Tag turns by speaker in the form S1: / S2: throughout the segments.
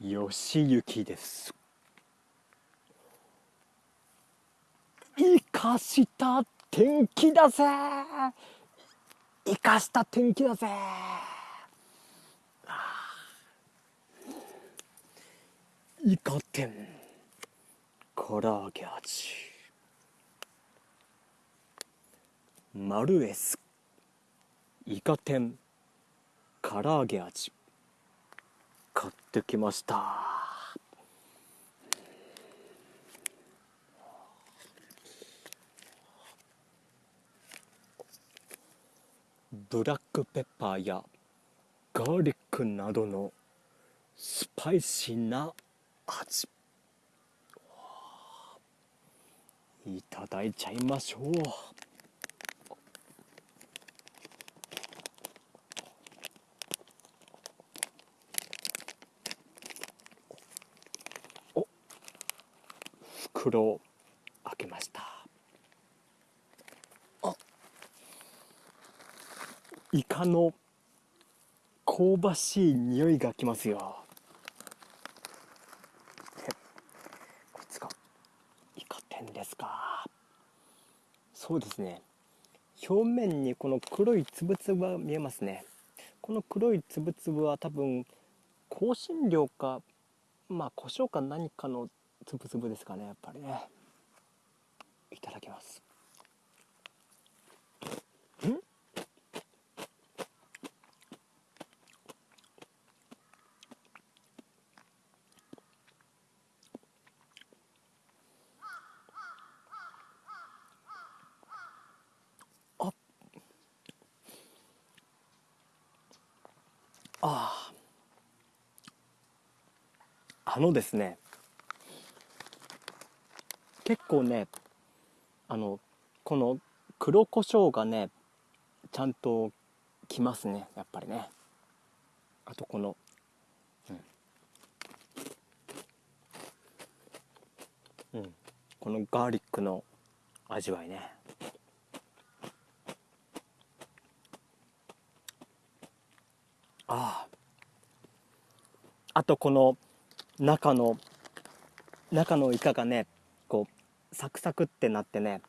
S1: よしゆきです。生かした天気だぜ。生かした天気だぜ。イカ天唐揚げ味。マルエス。イカ天唐揚げ味。ってきました。ブラックペッパーやガーリックなどのスパイシーな味。いただいちゃいましょう。袋を開けました。あ。イカの香ばしい匂いがきますよ。こいつがイカ天ですか。そうですね。表面にこの黒いつぶつぶが見えますね。この黒いつぶつぶは多分香辛料かまあ胡椒か何かのつぶつぶですかねやっぱりね。いただきます。ん？あああのですね。結構ねあのこの黒胡椒がねちゃんときますねやっぱりね。あとこのうん、うん、このガーリックの味わいね。ああ。あとこの中の中のイカがねサクサクってなってね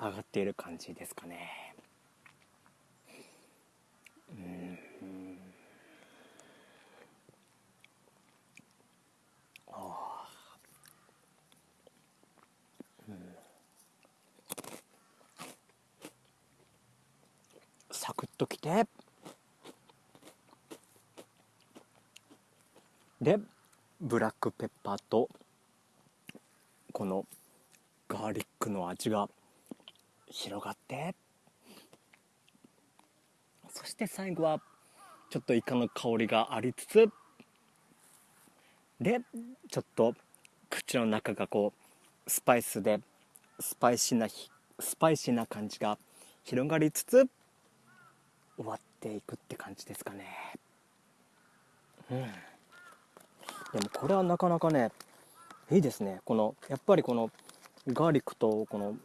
S1: 上がっている感じですかね。うん。ああサクッときて。でブラックペッパーとこのガーリックの味が広がって。そして最後はちょっとイカの香りがありつつ。でちょっと口の中がこうスパイスでスパイシーなスパイシーな感じが広がりつつ終わっていくって感じですかね。うん。でもこれはなかなかねいいですね。このやっぱりこのガーリックとこの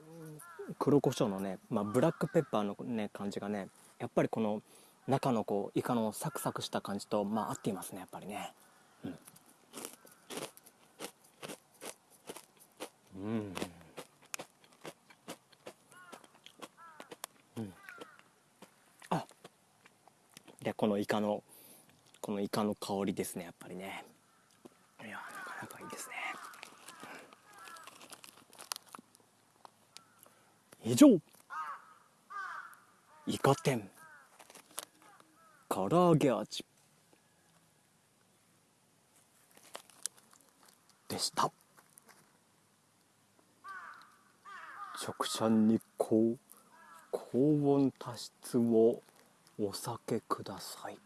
S1: 黒胡椒のね、まあ、ブラックペッパーのね感じがねやっぱりこの中のこうイカのサクサクした感じとまあ合っていますねやっぱりね。うん。うん。うん。あでこのイカのこのイカの香りですねやっぱりね。いやなかなかいいですね。以上イカ天唐揚げ味でした直射日光高温多湿をお避けください